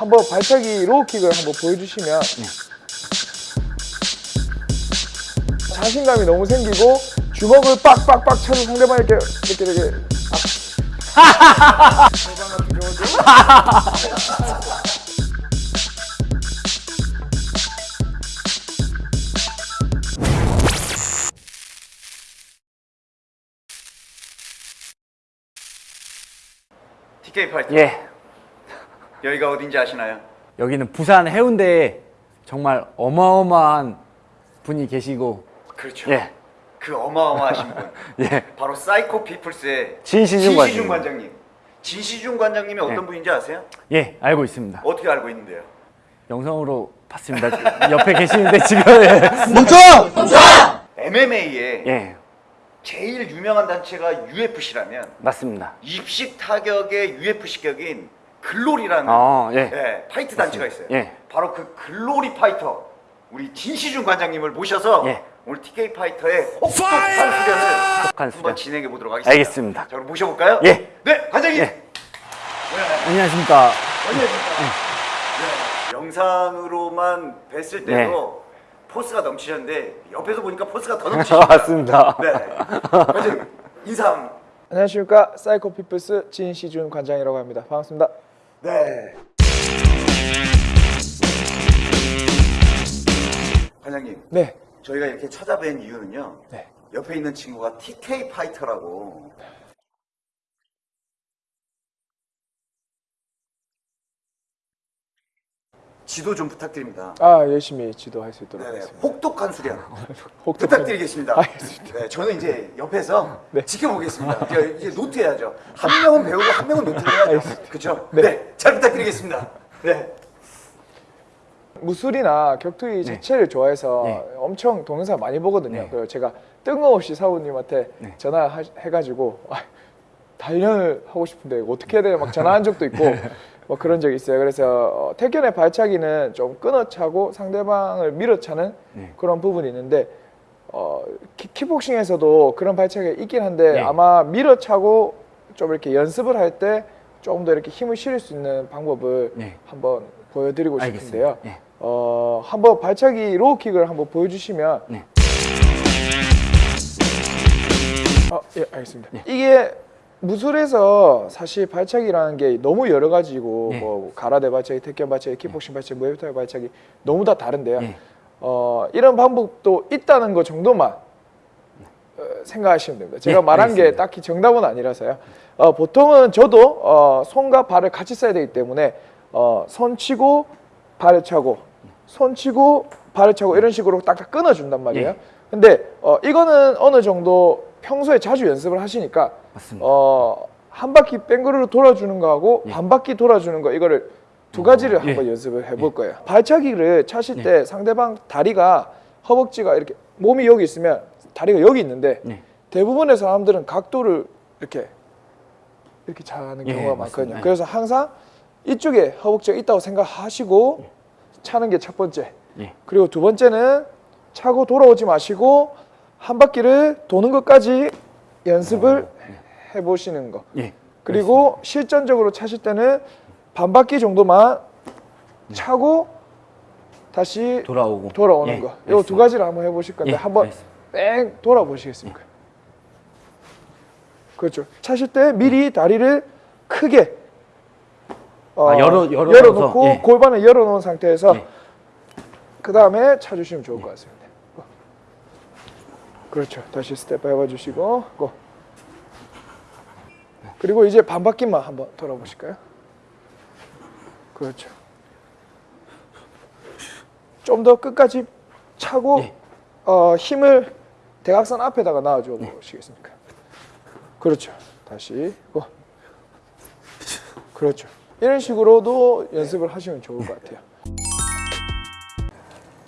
한번 발차기 로우킥을 한번 보여주시면 자신감이 너무 생기고 주먹을 빡빡빡 쳐서 상대방 이렇게 이렇게 이렇게 아. TK 파이터 예. 여기가 어딘지 아시나요? 여기는 부산 해운대에 정말 어마어마한 분이 계시고 그렇죠. 예. 그 어마어마하신 분. 예. 바로 사이코 핏불스의 진시준 관장님. 관장님. 진시준 관장님이 어떤 예. 분인지 아세요? 예, 알고 있습니다. 어떻게 알고 있는데요? 영상으로 봤습니다. 옆에 계시는데 지금 예. MMA의 예. 제일 유명한 단체가 UFC라면 맞습니다. 입식 타격의 UFC 격인 Glory라는 어, 예. 예, fight 단체가 있어요. 예. 바로 그 Glory 파이터 우리 진시준 관장님을 모셔서 예. 오늘 TK 파이터의 혹독한 수련을 혹독한 한번 수련. 진행해 보도록 하겠습니다. 알겠습니다. 자, 그럼 모셔볼까요? 예. 네, 관장님. 예. 안녕하십니까. 안녕하십니까. 네, 영상으로만 뵀을 때도 포스가 넘치셨는데 옆에서 보니까 포스가 더 넘치시네요. 맞습니다. 네. 관장님 인사 안녕하십니까 Psycho Pitbulls 진시준 관장이라고 합니다 반갑습니다 네. 관장님, 네 저희가 이렇게 찾아뵌 이유는요. 네. 옆에 있는 친구가 TK 파이터라고. 지도 좀 부탁드립니다. 아 열심히 지도할 수 있도록 네, 하겠습니다 혹독한 수련 혹독한- 부탁드리겠습니다. 알겠습니다. 네, 저는 이제 옆에서 네. 지켜보겠습니다. 이제, 노트해야죠. 한 명은 배우고 한 명은 노트를 해야죠. 그렇죠? 네. 잘 부탁드리겠습니다. 네. 무술이나 격투기 자체를 좋아해서 네. 엄청 동영상 많이 보거든요. 네. 그래서 제가 뜬금없이 사부님한테 네. 전화해가지고 아, 단련을 하고 싶은데 어떻게 해야 되나 막 전화한 적도 있고 뭐 그런 적이 있어요. 그래서 어, 태견의 발차기는 좀 끊어차고 상대방을 밀어차는 네. 그런 부분이 있는데 어, 키, 킥복싱에서도 그런 발차기가 있긴 한데 네. 아마 밀어차고 좀 이렇게 연습을 할 때 조금 더 이렇게 힘을 실을 수 있는 방법을 네. 한번 보여드리고 싶은데요. 예. 어, 한번 발차기 로우킥을 한번 보여주시면 네. 아, 예, 알겠습니다. 이게 무술에서 사실 발차기라는 게 너무 여러 가지고 네. 뭐 가라데 발차기, 태권 발차기, 킥복싱 발차기, 무에타이 발차기 너무 다 다른데요. 네. 어, 이런 방법도 있다는 것 정도만 어, 생각하시면 됩니다. 제가 네, 말한 게 알겠습니다. 딱히 정답은 아니라서요. 어, 보통은 저도 어, 손과 발을 같이 써야 되기 때문에 어, 손 치고 발을 차고 손 치고 발을 차고 이런 식으로 딱딱 끊어준단 말이에요. 예. 근데 어, 이거는 어느 정도 평소에 자주 연습을 하시니까 맞습니다. 어, 한 바퀴 뺑그르르 돌아주는 거하고 예. 반 바퀴 돌아주는 거 이거를 두 가지를 예. 한번 연습을 해볼 거예요. 발차기를 차실 때 상대방 다리가 허벅지가 이렇게 몸이 여기 있으면 다리가 여기 있는데 네. 대부분의 사람들은 각도를 이렇게 이렇게 차는 예, 경우가. 많거든요. 예. 그래서 항상 이쪽에 허벅지가 있다고 생각하시고 차는 게 첫 번째. 예. 그리고 두 번째는 차고 돌아오지 마시고 한 바퀴를 도는 것까지 연습을 해보시는 거. 예. 그리고 실전적으로 차실 때는 반 바퀴 정도만 차고 다시 돌아오고 돌아오는 예, 거. 요두 알겠습니다. 가지를 한번 해보실 건데 예, 한번 알겠습니다. 뺑 돌아보시겠습니까? 그렇죠. 차실 때 미리 다리를 크게 어, 아, 열어- 열어놔서, 놓고 예. 골반을 열어놓은 상태에서 예. 그 다음에 차주시면 좋을 것 같습니다. 어. 그렇죠. 다시 스텝 밟아주시고 go. 그리고 이제 반 바퀴만 한번 돌아보실까요? 그렇죠. 좀 더 끝까지 차고 예. 어, 힘을 대각선 앞에다가 놔줘 보시겠습니까? 그렇죠. 다시 고. 그렇죠. 이런 식으로도 연습을 하시면 좋을 것 같아요.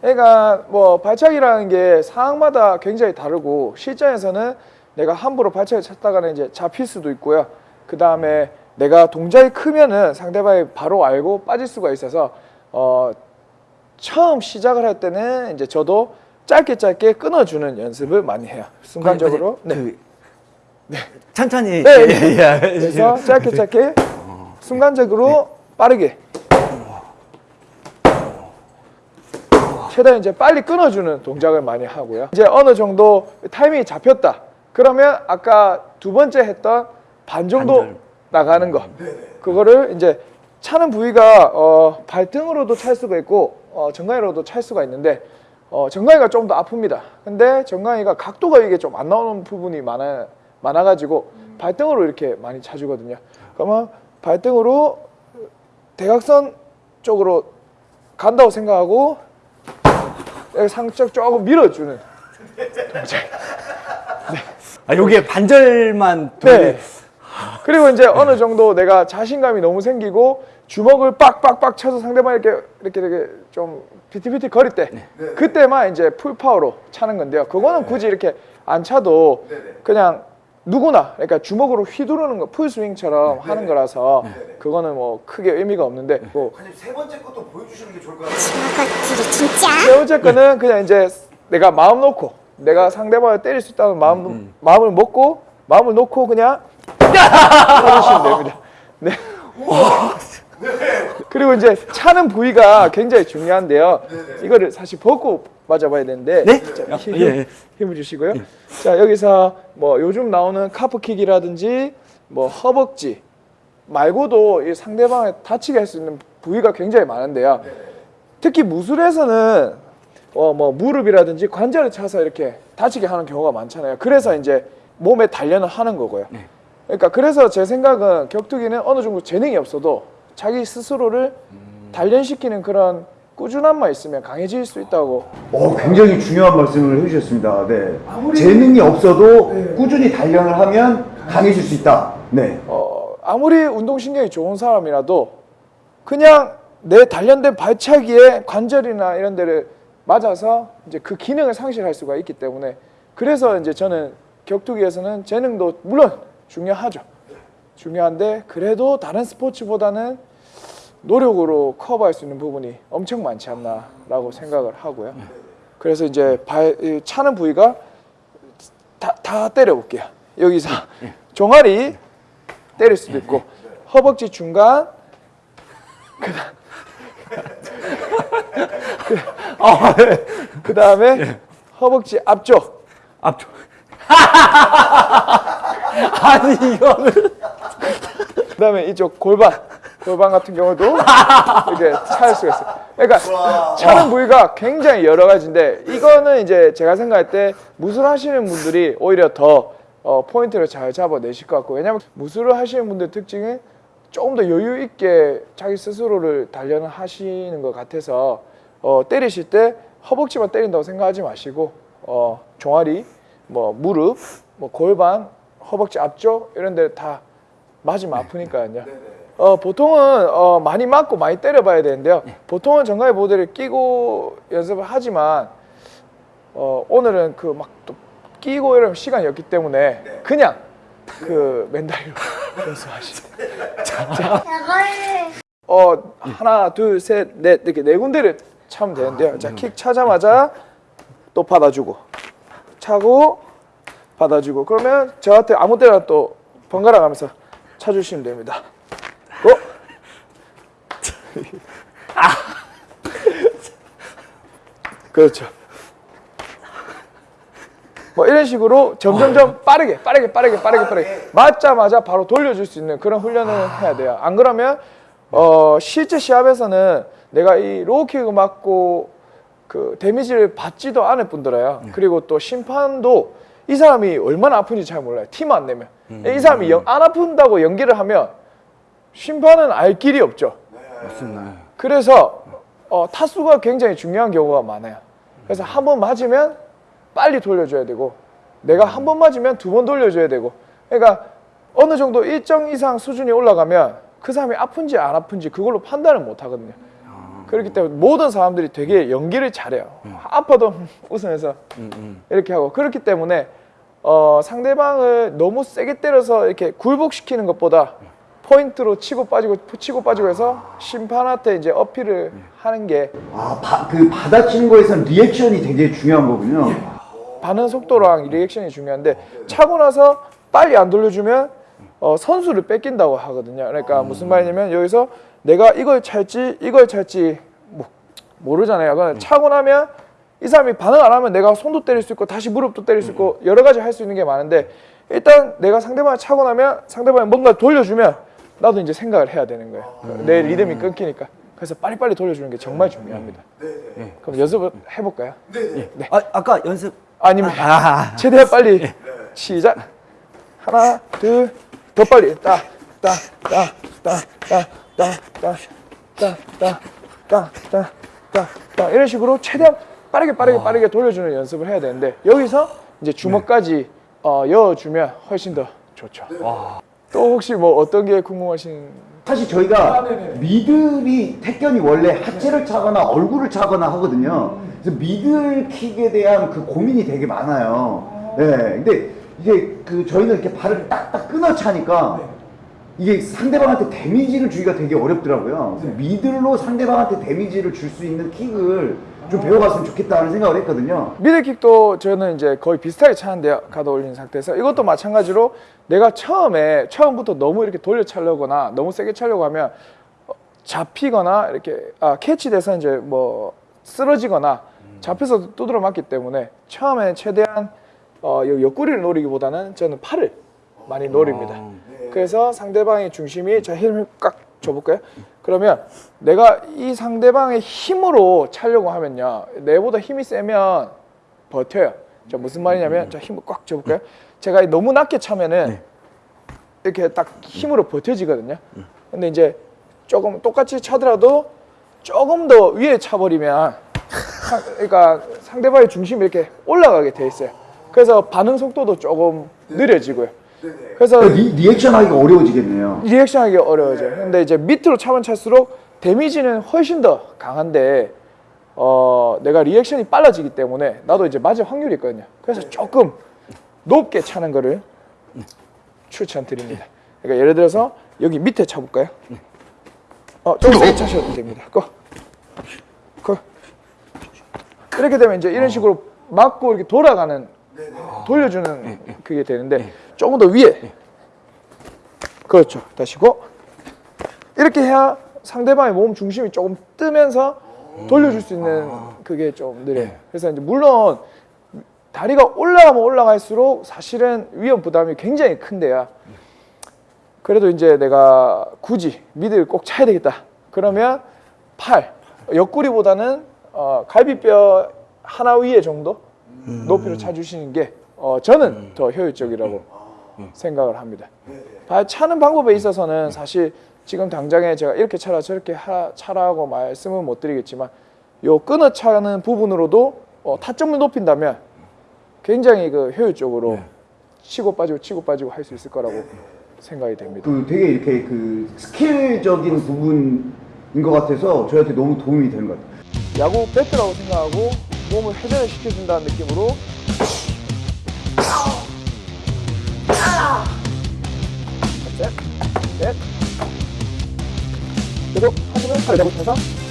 그러니까 뭐 발차기라는 게 상황마다 굉장히 다르고 실전에서는 내가 함부로 발차기 쳤다가는 이제 잡힐 수도 있고요. 그 다음에 내가 동작이 크면은 상대방이 바로 알고 빠질 수가 있어서 어 처음 시작을 할 때는 이제 저도 짧게 짧게 끊어주는 연습을 많이 해요. 순간적으로. 그, 네. 그, 천천히 네, 예, 네. 예, 예. 그래서 짧게 짧게 순간적으로 빠르게 최대한 이제 빨리 끊어주는 동작을 많이 하고요. 이제 어느 정도 타이밍이 잡혔다. 그러면 아까 두 번째 했던 반 정도 반절. 나가는 거. 그거를 이제 차는 부위가 어, 발등으로도 찰 수가 있고 어, 정강이로도 찰 수가 있는데 어, 정강이가 좀 더 아픕니다. 근데 정강이가 각도가 이게 좀 안 나오는 부분이 많아 많아가지고 발등으로 이렇게 많이 차주거든요. 그러면 발등으로 대각선 쪽으로 간다고 생각하고 상적 조금 밀어주는 아 요게 반절만 돌리 네. 그리고 이제 어느 정도 내가 자신감이 너무 생기고 주먹을 빡빡빡 쳐서 상대방 이렇게 이렇게 이렇게 좀 피티피티 거릴 때 그때만 이제 full power로 차는 건데요. 그거는 굳이 이렇게 안 차도 그냥 누구나 그러니까 주먹으로 휘두르는 거 풀스윙처럼 하는 거라서 그거는 뭐 크게 의미가 없는데 뭐 관장님 세 번째 것도 보여주시는 게 좋을 것 같아요. 세 번째 거는 그냥 이제 내가 마음 놓고 내가 상대방을 때릴 수 있다는 마음. 마음을 먹고 마음을 놓고 그냥 하시면 됩니다. 네. 그리고 이제 차는 부위가 굉장히 중요한데요. 이거를 사실 벗고 맞아봐야 되는데 네? 자, 아, 힘, 예, 예. 힘을 주시고요. 자 여기서 뭐 요즘 나오는 카프킥이라든지 뭐 허벅지 말고도 이 상대방을 다치게 할 수 있는 부위가 굉장히 많은데요. 특히 무술에서는 어 뭐 무릎이라든지 관절을 차서 이렇게 다치게 하는 경우가 많잖아요. 그래서 이제 몸에 단련을 하는 거고요. 그러니까 그래서 제 생각은 격투기는 어느 정도 재능이 없어도 자기 스스로를 단련시키는 그런 꾸준함만 있으면 강해질 수 있다고 어, 굉장히 중요한 말씀을 해주셨습니다. 네. 재능이 없어도 꾸준히 단련을 하면 강해질 수 있다. 네. 어, 아무리 운동신경이 좋은 사람이라도 그냥 내 단련된 발차기에 관절이나 이런 데를 맞아서 이제 그 기능을 상실할 수가 있기 때문에 그래서 이제 저는 격투기에서는 재능도 물론 중요하죠. 중요한데 그래도 다른 스포츠보다는 노력으로 커버할 수 있는 부분이 엄청 많지 않나라고 생각을 하고요. 그래서 이제 발이 차는 부위가 다, 다 때려볼게요. 여기서 종아리 때릴 수도 있고 허벅지 중간 아, 네. 그 다음에 허벅지 앞쪽 앞쪽 아니 이거는 그 다음에 이쪽 골반 골반 같은 경우도 이렇게 차일 수가 있어요. 그러니까 차는 부위가 굉장히 여러 가지인데 이거는 이제 제가 생각할 때 무술 하시는 분들이 오히려 더 어, 포인트를 잘 잡아내실 것 같고 왜냐면 무술을 하시는 분들 특징은 조금 더 여유 있게 자기 스스로를 단련을 하시는 것 같아서 어, 때리실 때 허벅지만 때린다고 생각하지 마시고 어, 종아리, 뭐 무릎, 뭐 골반, 허벅지 앞쪽? 이런 데 다 맞으면 아프니까요. 어, 보통은 어, 많이 맞고 많이 때려봐야 되는데요. 보통은 정강이 보드를 끼고 연습을 하지만 어, 오늘은 그 막 또 끼고 이러면 시간이 없기 때문에 그냥 그 맨다리로 연습하시면 저걸 어 하나 둘 셋 넷 이렇게 네 군데를 차면 되는데요. 자 킥 차자마자 또 받아주고 차고 받아주고 그러면 저한테 아무 때나 또 번갈아 가면서 차주시면 됩니다. 고! 그렇죠. 뭐 이런 식으로 점점점 빠르게 빠르게 빠르게 빠르게 빠르게 맞자마자 바로 돌려줄 수 있는 그런 훈련을 해야 돼요. 안 그러면 어 실제 시합에서는 내가 이 로우킥을 맞고 그 데미지를 받지도 않을 뿐더러요. 그리고 또 심판도 이 사람이 얼마나 아픈지 잘 몰라요. 팀안 내면 이 사람이 영- 안 아픈다고 연기를 하면 심판은 알 길이 없죠. 맞습니다. 그래서 어, 타수가 굉장히 중요한 경우가 많아요. 그래서 한 번 맞으면 빨리 돌려줘야 되고 내가 한 번 맞으면 두 번 돌려줘야 되고 그러니까 어느 정도 일정 이상 수준이 올라가면 그 사람이 아픈지 안 아픈지 그걸로 판단을 못 하거든요. 그렇기 때문에 모든 사람들이 되게 연기를 잘해요. 아파도 웃으면서 이렇게 하고. 그렇기 때문에 어, 상대방을 너무 세게 때려서 이렇게 굴복시키는 것보다 포인트로 치고 빠지고 치고 빠지고 해서 심판한테 이제 어필을 하는 게 아, 바, 그 받아치는 거에서는 리액션이 굉장히 중요한 거군요. 반응 속도랑 리액션이 중요한데 차고 나서 빨리 안 돌려주면 어, 선수를 뺏긴다고 하거든요. 그러니까 무슨 말이냐면 여기서 내가 이걸 찰지 이걸 찰지 뭐 모르잖아요. 그냥 차고 나면 이 사람이 반응 안 하면 내가 손도 때릴 수 있고 다시 무릎도 때릴 수 있고 여러 가지 할 수 있는 게 많은데 일단 내가 상대방을 차고 나면 상대방이 뭔가 돌려주면 나도 이제 생각을 해야 되는 거예요. 내 리듬이 끊기니까. 그래서 빨리빨리 돌려주는 게 정말 중요합니다. 그럼 연습을 해볼까요? 아, 아까 연습 아니면 아, 최대한 빨리 시작 하나 둘 더 빨리 따따 따 따 따 따 따 따 따 따 따 따 이런 식으로 최대한 빠르게 빠르게 빠르게 돌려주는 연습을 해야 되는데 여기서 이제 주먹까지 어, 여어주면 훨씬 더 좋죠. 또 혹시 뭐 어떤 게 궁금하신? 사실 저희가 아. 미들이 태견이 원래 하체를 차거나 얼굴을 차거나 하거든요. 그래서 미들킥에 대한 그 고민이 되게 많아요. 네. 근데 이게 그 저희는 이렇게 발을 딱딱 끊어 차니까 이게 상대방한테 데미지를 주기가 되게 어렵더라고요. 그래서 미들로 상대방한테 데미지를 줄 수 있는 킥을 좀 배워갔으면 좋겠다는 생각을 했거든요. 미들킥도 저는 이제 거의 비슷하게 차는데요. 가드 올린 상태에서 이것도 마찬가지로 내가 처음에 처음부터 너무 이렇게 돌려 차려거나 너무 세게 차려고 하면 어, 잡히거나 이렇게 아 캐치돼서 이제 뭐 쓰러지거나 잡혀서 두드려 맞기 때문에 처음에 최대한 어, 요 옆구리를 노리기보다는 저는 팔을 많이 노립니다. 그래서 상대방의 중심이 자 힘을 꽉 줘볼까요? 그러면 내가 이 상대방의 힘으로 차려고 하면요 내보다 힘이 세면 버텨요. 자 무슨 말이냐면 자 힘을 꽉 줘볼까요? 제가 너무 낮게 차면은 이렇게 딱 힘으로 버텨지거든요. 근데 이제 조금 똑같이 차더라도 조금 더 위에 차버리면 상- 그러니까 상대방의 중심이 이렇게 올라가게 돼 있어요. 그래서 반응 속도도 조금 느려지고요. 그래서 리, 리액션 하기가 어려워지겠네요. 리액션 하기 어려워져요. 근데 이제 밑으로 차면 찰수록 데미지는 훨씬 더 강한데 어 내가 리액션이 빨라지기 때문에 나도 이제 맞을 확률이 있거든요. 그래서 조금 높게 차는 거를 추천드립니다. 그러니까 예를 들어서 여기 밑에 차볼까요? 어, 좀 세게 차셔도 됩니다. 고. 고. 이렇게 되면 이제 이런 식으로 맞고 이렇게 돌아가는 돌려주는 그게 되는데 조금 더 위에. 그렇죠. 다시고. 이렇게 해야 상대방의 몸 중심이 조금 뜨면서 돌려줄 수 있는 그게 좀 느려요. 그래서 이제 물론 다리가 올라가면 올라갈수록 사실은 위험 부담이 굉장히 큰데요. 그래도 이제 내가 굳이 미드를 꼭 차야 되겠다. 그러면 팔. 옆구리보다는 어, 갈비뼈 하나 위에 정도 높이로 차주시는 게 어, 저는 더 효율적이라고 생각을 합니다. 발 차는 방법에 있어서는 사실 지금 당장에 제가 이렇게 차라 저렇게 하, 차라고 말씀은 못 드리겠지만 요 끊어 차는 부분으로도 어, 타점을 높인다면 굉장히 그 효율적으로 치고 빠지고 치고 빠지고 할 수 있을 거라고 생각이 됩니다. 그 되게 이렇게 그 스킬적인 부분인 것 같아서 저희한테 너무 도움이 되는 것 같아요. 야구 배트라고 생각하고 몸을 회전을 시켜준다는 느낌으로 넷, 넷. 그리고 하지만 발잡을 타서